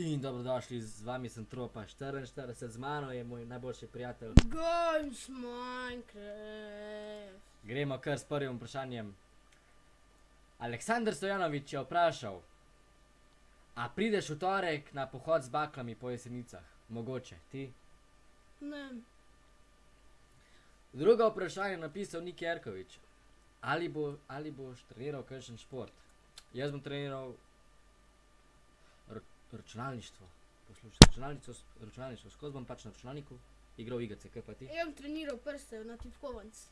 In dobrodošli, z vami sem Tropa 44, z mano je moj najboljši prijatelj. Games Minecraft. Gremo kar s prvim vprašanjem. Aleksandr Stojanovič je vprašal, a prideš v torek na pohod z baklami po jesenicah? Mogoče, ti? Ne, Drugo vprašanje je napisal Nik Jerkovič. Ali, bo, ali boš treniral kakšen šport? Jaz bom treniral računalništvo. Poslušaj, računalništvo, s- računalništvo, skozi bom pač na računalniku igral igrice, kaj pa ti? jaz sem treniral prste na tipkovanc.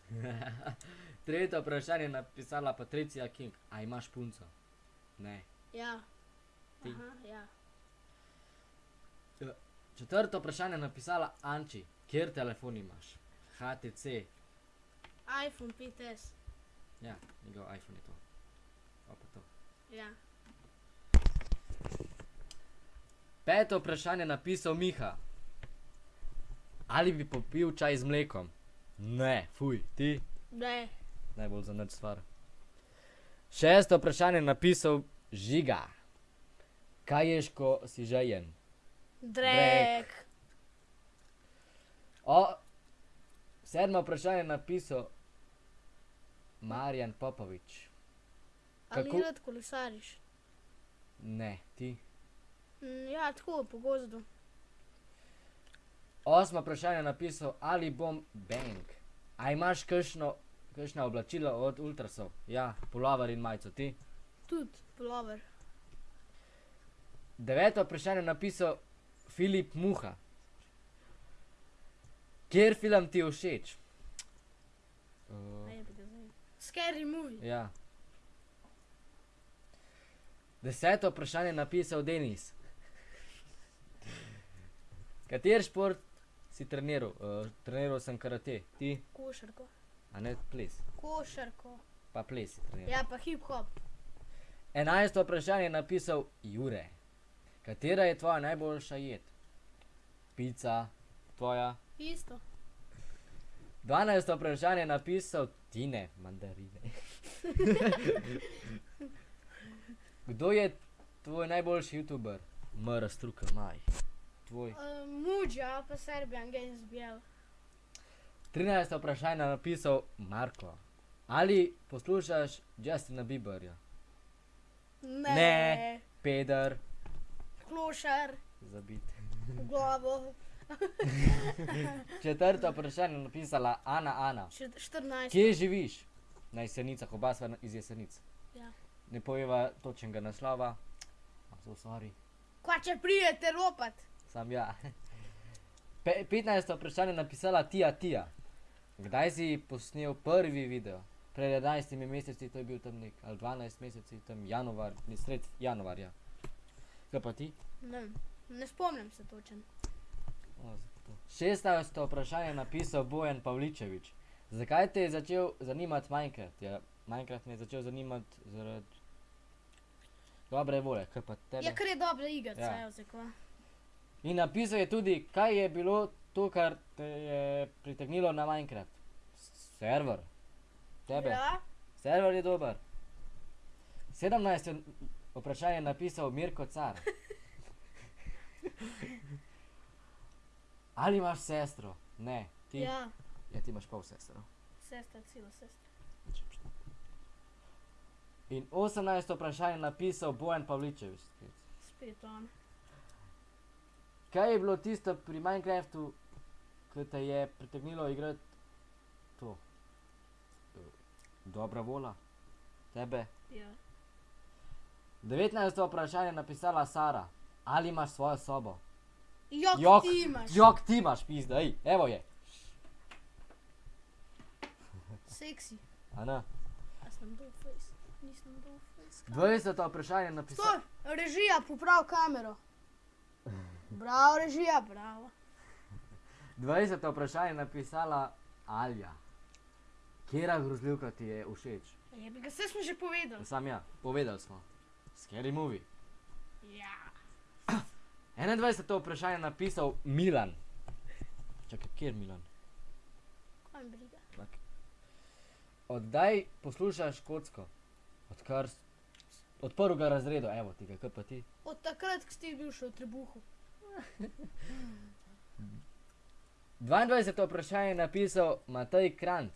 Tretje vprašanje je napisala Patricija King. A imaš punco? Ne. Ja. Ti? Aha, ja. Četrto vprašanje je napisala Anči. Kjer telefon imaš? HTC. iPhone 5S. Ja, njegov iPhone je to. Pa pa to. Ja. Peto vprašanje je napisal Miha. Ali bi popil čaj z mlekom? Ne, fuj, ti. Ne. Najbolj za nič stvar. Šesto vprašanje je napisal Žiga. Kaj ješ, ko si žejen? Drek. O, sedmo vprašanje je napisal Marjan Popovič. Ali rad kolesariš? Ne, ti. Ja, tako, po gozdu. Osmo vprašanje je napisal Ali bom bank. A imaš kakšno, kakšno oblačilo od ultrasov? Ja, polover in majico, ti. Tudi plover. Deveto vprašanje je napisal Filip Muha. Kjer film ti je všeč? Uh. Scary movie. ja. Deseto vprašanje je napisal Denis. Kater šport si treniral? Uh, treniral sem karate, ti, Košarko. a ne ples. Košarko. Pa ples si treniral. Ja, pa hip hop. Enajsto vprašanje je napisal Jure. Katera je tvoja najboljša jed? Pica, tvoja. Isto. Dvanajsto vprašanje je napisal Tine, mandarine. Kdo je tvoj najboljši youtuber? Mr. Struka, maj. Tvoj. Uh, Muđa, pa Serbian Games BL. Trinajsto vprašanje je napisal Marko. Ali poslušaš Justina Bieberja? Ne. Ne. Peder, Klošar. zabit. V glavo. Četrto vprašanje je napisala Ana Ana. Še 14. Kje živiš? Na jesenicah, oba sva iz jesenic. Ja. Ne pojeva točnega naslova. A, so sorry. Kva če prijete ropat? Sam ja. Pe 15. vprašanje je napisala Tija Tija. Kdaj si posnel prvi video? Pred 11 meseci, to je bil tam nek, ali 12 meseci, tam januar, ne sred januarja. Kaj pa ti? Ne, ne spomnim se točen. O, zato. 16. vprašanje je napisal Bojan Pavličevič. Zakaj te je začel zanimati Minecraft? Ja, Minecraft me je začel zanimati zaradi dobre volje, kaj pa tebe? Ja, ker je dobra igrica, Ja. ja. kva. In napisal je tudi, kaj je bilo to, kar te je pritegnilo na Minecraft. Server. Tebe. Ja, Server je dober. 17. vprašanje je napisal Mirko Car. Ali imaš sestro? Ne. Ti? ja, ja ti imaš pol sestro. sestra, cela sestra. In 18. vprašanje je napisal Bojan Pavličevič. spet. Spet on. Kaj je bilo tisto pri Minecraftu, ki te je pritegnilo igrati to? Dobra vola, tebe. Ja. 19. vprašanje je napisala Sara. Ali imaš svojo sobo? Jok, Jok, ti imaš. Jok, ti imaš, pizda, ej, evo je. Seksi. A ne? A sem dol face? Nisem dol face. 20. vprašanje je napisala. Stoj, režija, poprav kamero. Bravo, režija, bravo. 20. vprašanje je napisala Alja. Kera grozljivka ti je všeč? Je bi ga vse smo že povedali. Sam ja, povedali smo. Scary movie. Ja. 21. vprašanje je napisal Milan. Čakaj, kjer Milan? Kaj mi briga? Tak. Oddaj poslušaš kocko, odkar od prvega razreda, evo ti ga, kaj pa ti? Od takrat, ko si bil še v trebuhu. 22. vprašanje je napisal Matej Kranc.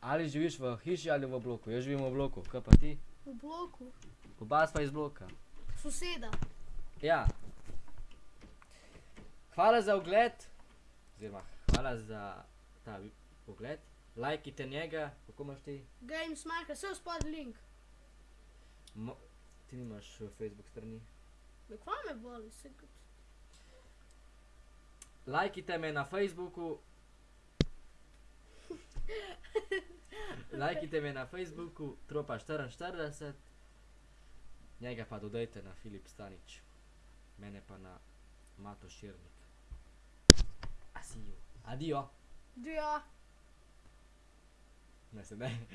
Ali živiš v hiši ali v bloku? Jaz živim v bloku, kaj pa ti? V bloku. Oba sva iz bloka. Soseda. Ja. Hvala za ogled, oziroma hvala za ta ogled. Lajkite njega, kako imaš ti? Games Marka, vse spod link. Mo ti nimaš eh, Facebook strani. Kva me boli, se kot. Lajkite me na Facebooku. Lajkite me na Facebooku, tropa 44. Njega pa dodajte na Filip Stanič. Mene pa na Mato Širnik. Asijo. Adijo. Dio. Ne se ne.